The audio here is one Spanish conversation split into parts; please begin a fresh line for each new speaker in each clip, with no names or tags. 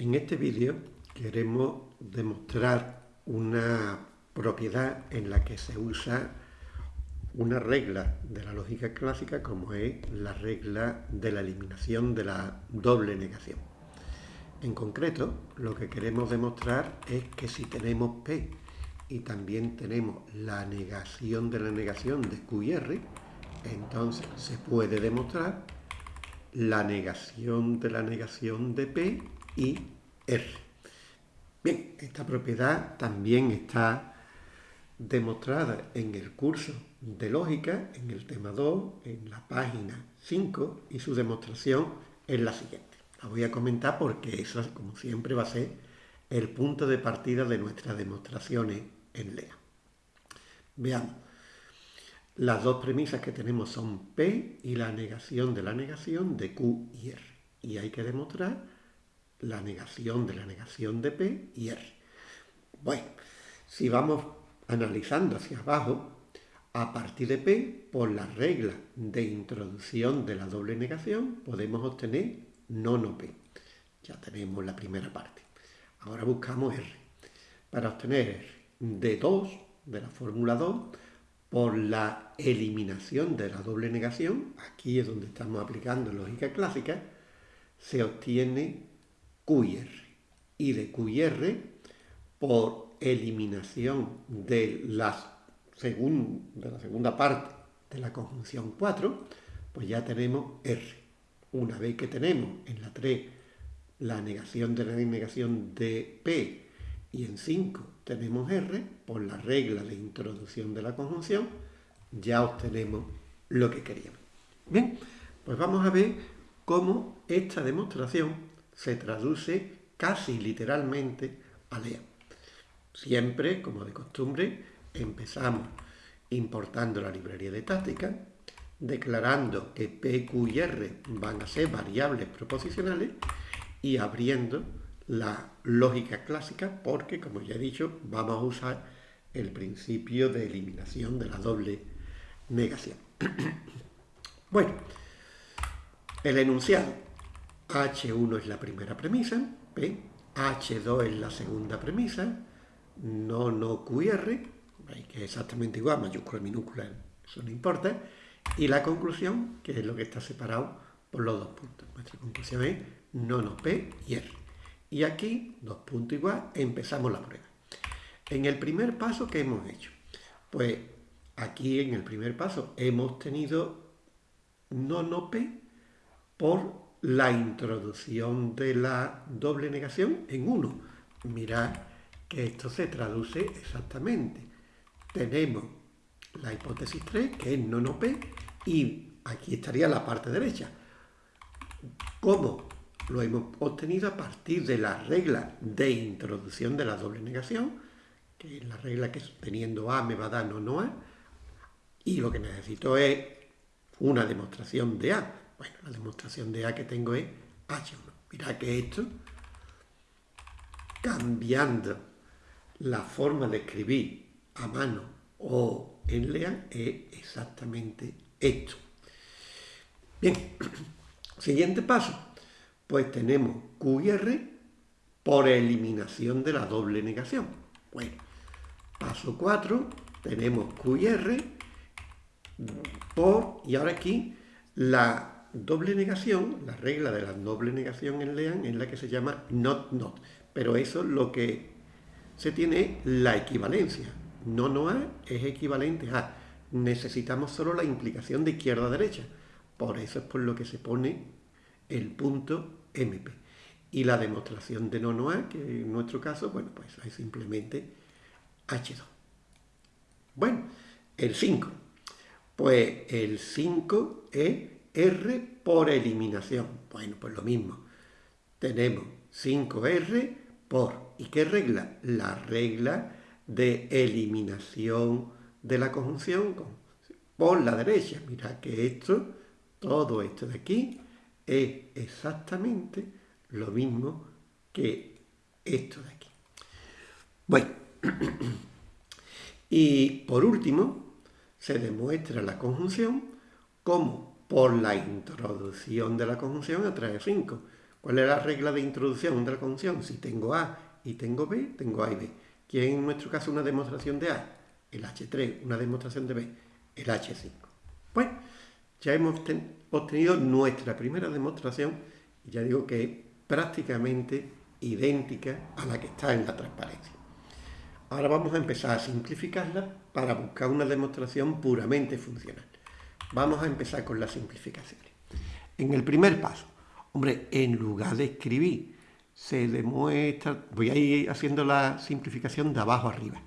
En este vídeo queremos demostrar una propiedad en la que se usa una regla de la lógica clásica como es la regla de la eliminación de la doble negación. En concreto, lo que queremos demostrar es que si tenemos P y también tenemos la negación de la negación de Q y R, entonces se puede demostrar la negación de la negación de P y R. Bien, esta propiedad también está demostrada en el curso de lógica, en el tema 2, en la página 5, y su demostración es la siguiente. La voy a comentar porque eso, como siempre, va a ser el punto de partida de nuestras demostraciones en LEA. Veamos. Las dos premisas que tenemos son P y la negación de la negación de Q y R. Y hay que demostrar la negación de la negación de P y R. Bueno, si vamos analizando hacia abajo, a partir de P, por la regla de introducción de la doble negación, podemos obtener no no P. Ya tenemos la primera parte. Ahora buscamos R. Para obtener R de 2, de la fórmula 2, por la eliminación de la doble negación, aquí es donde estamos aplicando lógica clásica, se obtiene Y de QR, por eliminación de, de la segunda parte de la conjunción 4, pues ya tenemos R. Una vez que tenemos en la 3 la negación de la negación de P y en 5 tenemos R, por la regla de introducción de la conjunción, ya obtenemos lo que queríamos. Bien, pues vamos a ver cómo esta demostración se traduce casi literalmente a LEA. Siempre, como de costumbre, empezamos importando la librería de táctica, declarando que P, Q y R van a ser variables proposicionales y abriendo la lógica clásica porque, como ya he dicho, vamos a usar el principio de eliminación de la doble negación. bueno, el enunciado H1 es la primera premisa, P, H2 es la segunda premisa, no, no, QR, que es exactamente igual, mayúscula, minúscula, eso no importa, y la conclusión, que es lo que está separado por los dos puntos. Nuestra conclusión es no, no, P y R. Y aquí, dos puntos igual, empezamos la prueba. En el primer paso, ¿qué hemos hecho? Pues aquí en el primer paso hemos tenido no, no P por la introducción de la doble negación en 1. Mirad que esto se traduce exactamente. Tenemos la hipótesis 3, que es no, P, y aquí estaría la parte derecha. ¿Cómo? lo hemos obtenido a partir de la regla de introducción de la doble negación, que es la regla que teniendo A me va a dar no, no A, y lo que necesito es una demostración de A. Bueno, la demostración de A que tengo es H1. Mirad que esto, cambiando la forma de escribir a mano o en LEA, es exactamente esto. Bien, siguiente paso pues tenemos Q y R por eliminación de la doble negación. Bueno, paso 4, tenemos Q y R por, y ahora aquí, la doble negación, la regla de la doble negación en LEAN es la que se llama not not, pero eso es lo que se tiene la equivalencia. No, no A es equivalente a. Necesitamos solo la implicación de izquierda a derecha. Por eso es por lo que se pone el punto MP. Y la demostración de no A, que en nuestro caso, bueno, pues es simplemente H2. Bueno, el 5. Pues el 5 es R por eliminación. Bueno, pues lo mismo. Tenemos 5R por... ¿Y qué regla? La regla de eliminación de la conjunción por la derecha. Mira que esto, todo esto de aquí, es exactamente lo mismo que esto de aquí. Bueno, y por último, se demuestra la conjunción como por la introducción de la conjunción a través de 5. ¿Cuál es la regla de introducción de la conjunción? Si tengo A y tengo B, tengo A y B. ¿Quién en nuestro caso una demostración de A? El H3, una demostración de B, el H5. Bueno, ya hemos obtenido nuestra primera demostración, y ya digo que es prácticamente idéntica a la que está en la transparencia. Ahora vamos a empezar a simplificarla para buscar una demostración puramente funcional. Vamos a empezar con las simplificaciones. En el primer paso, hombre, en lugar de escribir, se demuestra, voy a ir haciendo la simplificación de abajo arriba.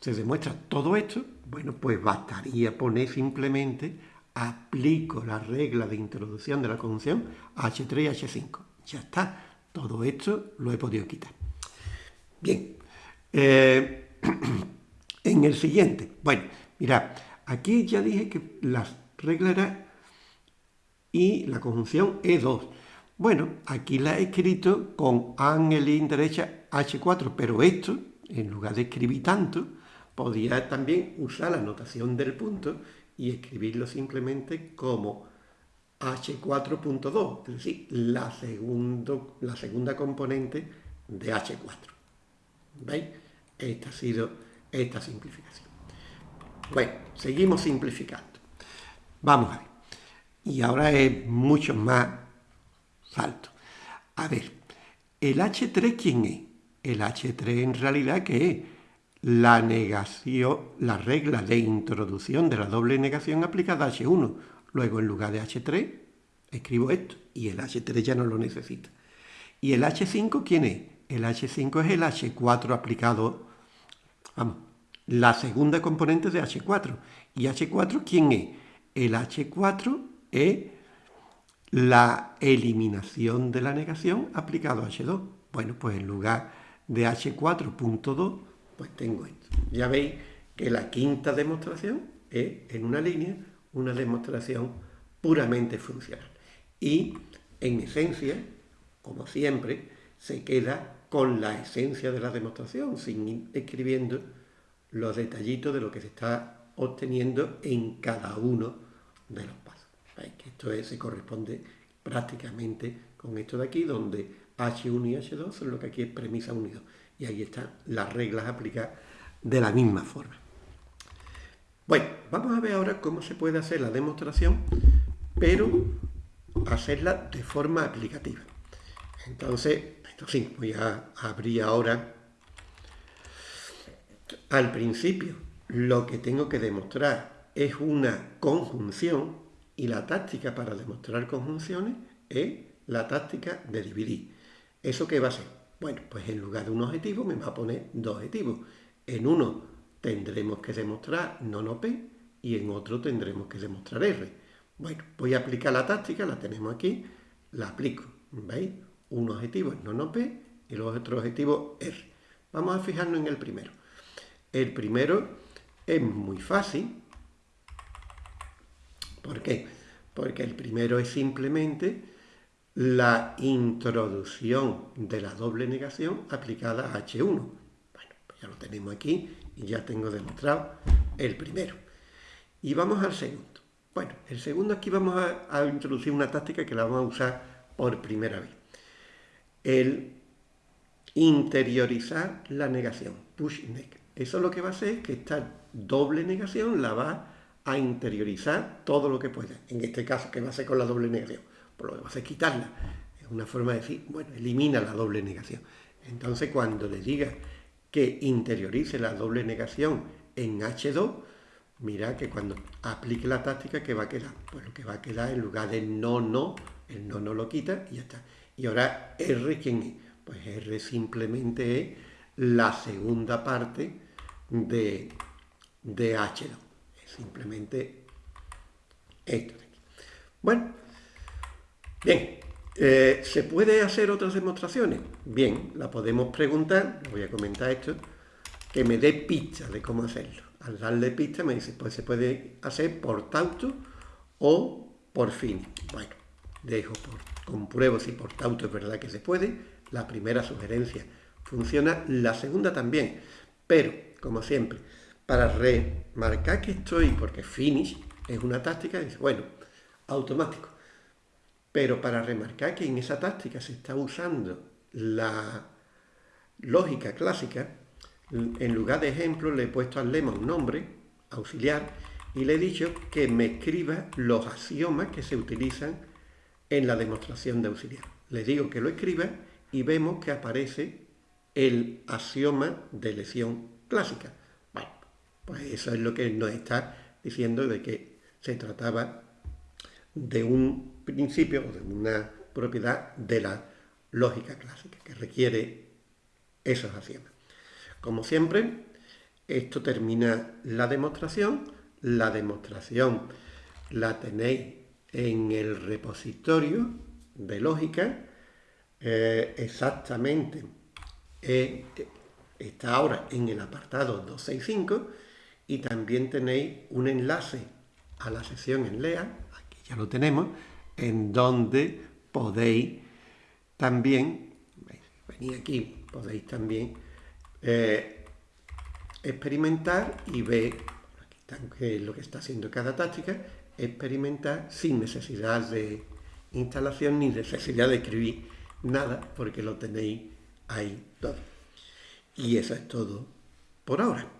Se demuestra todo esto, bueno, pues bastaría poner simplemente, aplico la regla de introducción de la conjunción H3 y H5. Ya está, todo esto lo he podido quitar. Bien, eh, en el siguiente, bueno, mira, aquí ya dije que la y la conjunción E2. Bueno, aquí la he escrito con angelín derecha H4, pero esto, en lugar de escribir tanto, podía también usar la notación del punto y escribirlo simplemente como H4.2, es decir, la, segundo, la segunda componente de H4. ¿Veis? Esta ha sido esta simplificación. Bueno, seguimos simplificando. Vamos a ver. Y ahora es mucho más salto. A ver, ¿el H3 quién es? El H3 en realidad ¿qué es? La negación, la regla de introducción de la doble negación aplicada a H1. Luego en lugar de H3 escribo esto y el H3 ya no lo necesita. ¿Y el H5 quién es? El H5 es el H4 aplicado, vamos, la segunda componente de H4. ¿Y H4 quién es? El H4 es la eliminación de la negación aplicado a H2. Bueno, pues en lugar de H4.2, pues tengo esto. Ya veis que la quinta demostración es en una línea una demostración puramente funcional. Y en esencia, como siempre, se queda con la esencia de la demostración, sin ir escribiendo los detallitos de lo que se está obteniendo en cada uno de los pasos. Que esto se corresponde prácticamente con esto de aquí, donde H1 y H2 son lo que aquí es premisa unido. Y ahí están las reglas aplicadas de la misma forma. Bueno, vamos a ver ahora cómo se puede hacer la demostración, pero hacerla de forma aplicativa. Entonces, esto sí, voy a abrir ahora al principio. Lo que tengo que demostrar es una conjunción y la táctica para demostrar conjunciones es la táctica de dividir. ¿Eso qué va a ser? Bueno, pues en lugar de un objetivo me va a poner dos objetivos. En uno tendremos que demostrar no P y en otro tendremos que demostrar R. Bueno, voy a aplicar la táctica, la tenemos aquí, la aplico. ¿Veis? Un objetivo es no P y el otro objetivo R. Vamos a fijarnos en el primero. El primero es muy fácil. ¿Por qué? Porque el primero es simplemente la introducción de la doble negación aplicada a H1. Bueno, pues ya lo tenemos aquí y ya tengo demostrado el primero. Y vamos al segundo. Bueno, el segundo aquí vamos a, introducir una táctica que la vamos a usar por primera vez. El interiorizar la negación, push neck. Eso lo que va a hacer es que esta doble negación la va a interiorizar todo lo que pueda. En este caso, ¿qué va a hacer con la doble negación? Por lo que va a hacer quitarla. Es una forma de decir, bueno, elimina la doble negación. Entonces, cuando le diga que interiorice la doble negación en H2, mira que cuando aplique la táctica, ¿qué va a quedar? Pues lo que va a quedar en lugar de no, no, el no, no lo quita y ya está. Y ahora R, ¿quién es? Pues R simplemente es la segunda parte de, de H2. Simplemente esto de aquí. Bueno, bien, eh, ¿Se puede hacer otras demostraciones? Bien, la podemos preguntar, voy a comentar esto, que me dé pista de cómo hacerlo. Al darle pista me dice, pues se puede hacer por tauto o por fin. Bueno, dejo por, compruebo si por tauto es verdad que se puede. La primera sugerencia funciona, la segunda también. Pero, como siempre, para remarcar que estoy, porque finish es una táctica, bueno, automático Pero para remarcar que en esa táctica se está usando la lógica clásica, en lugar de ejemplo le he puesto al lema un nombre auxiliar y le he dicho que me escriba los axiomas que se utilizan en la demostración de auxiliar. Le digo que lo escriba y vemos que aparece el axioma de elección clásica. Pues eso es lo que nos está diciendo de que se trataba de un principio o de una propiedad de la lógica clásica que requiere esos axiomas. Como siempre, esto termina la demostración. La demostración la tenéis en el repositorio de lógica eh, exactamente eh, está ahora en el apartado 265 y también tenéis un enlace a la sesión en LEA, aquí ya lo tenemos, en donde podéis también, venid aquí, podéis también eh, experimentar y ver, aquí está, lo que está haciendo cada táctica, experimentar sin necesidad de instalación ni necesidad de escribir nada, porque lo tenéis ahí todo. Y eso es todo por ahora.